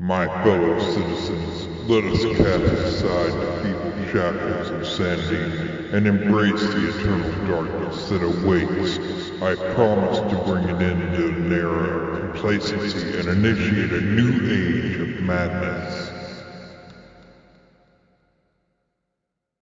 My fellow citizens, let us cast aside the feeble shackles of sanity and embrace the eternal darkness that awaits. I promise to bring an end to an complacency and initiate a new age of madness.